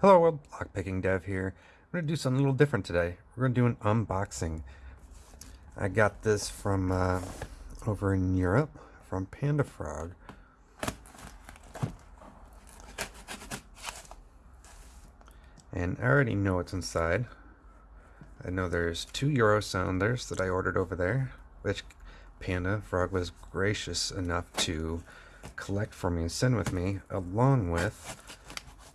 Hello world, Lockpicking Dev here. We're going to do something a little different today. We're going to do an unboxing. I got this from uh, over in Europe from Panda Frog. And I already know what's inside. I know there's two Euro sounders that I ordered over there, which Panda Frog was gracious enough to collect for me and send with me, along with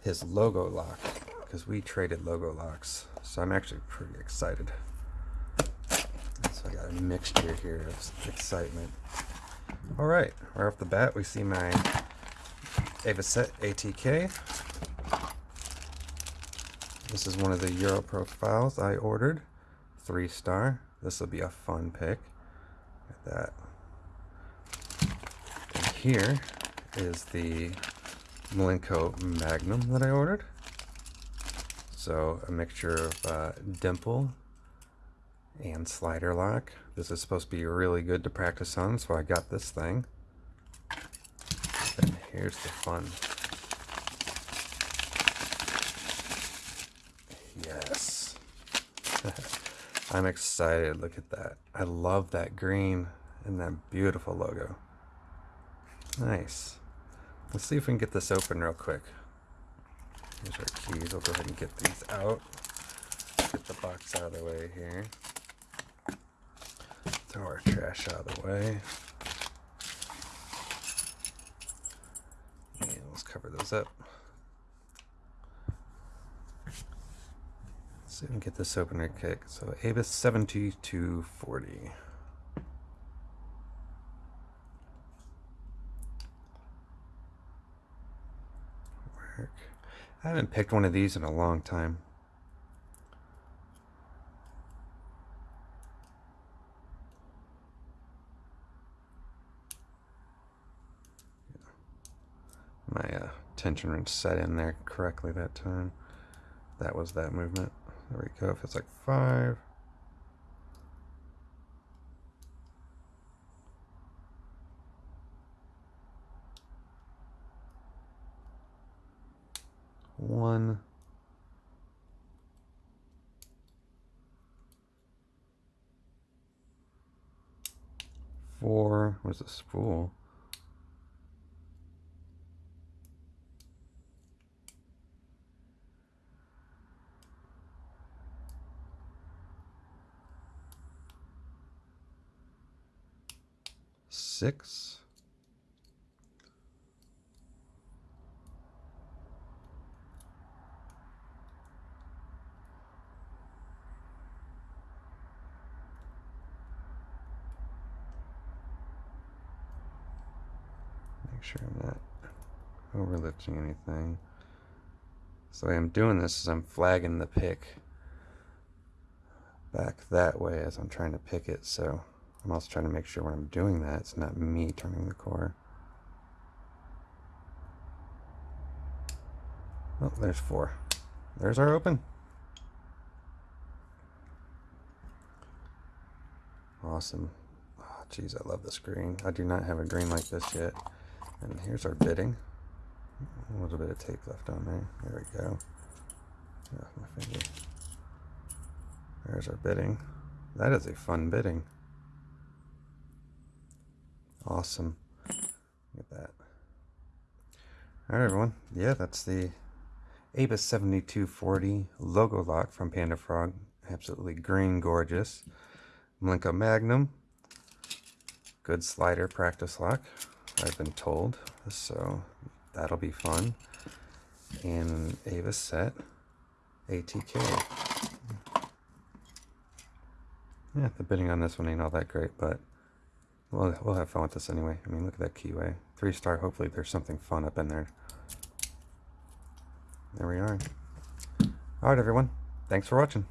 his logo lock, because we traded logo locks. So I'm actually pretty excited. So I got a mixture here of excitement. All right, right off the bat, we see my Avocet ATK. This is one of the Euro profiles I ordered, three star. This will be a fun pick. At that. And here is the Malenko Magnum that I ordered. So a mixture of uh, dimple and slider lock. This is supposed to be really good to practice on, so I got this thing. And here's the fun. Yes. I'm excited. Look at that. I love that green and that beautiful logo. Nice. Let's see if we can get this open real quick. Here's our keys. We'll go ahead and get these out. Get the box out of the way here. Throw our trash out of the way. And let's cover those up. Let's see if we can get this open real quick. So Abus 7240. I haven't picked one of these in a long time. My uh, tension wrench set in there correctly that time. That was that movement. There we go. If it's like five. One. Four, where's the spool? Six. Sure I'm not overlifting anything. So I'm doing this is I'm flagging the pick back that way as I'm trying to pick it. So I'm also trying to make sure when I'm doing that, it's not me turning the core. Oh, there's four. There's our open. Awesome. Oh, I love this green. I do not have a green like this yet. And here's our bitting. A little bit of tape left on there. There we go. Oh, my finger. There's our bitting. That is a fun bitting. Awesome. Look at that. Alright everyone. Yeah, that's the Abus 7240 logo lock from Panda Frog. Absolutely green gorgeous. Malenko Magnum. Good slider practice lock. I've been told. So that'll be fun. And Avocet ATK. Yeah, the bitting on this one ain't all that great, but we'll, we'll have fun with this anyway. I mean, look at that keyway. Three star, hopefully there's something fun up in there. There we are. Alright, everyone. Thanks for watching.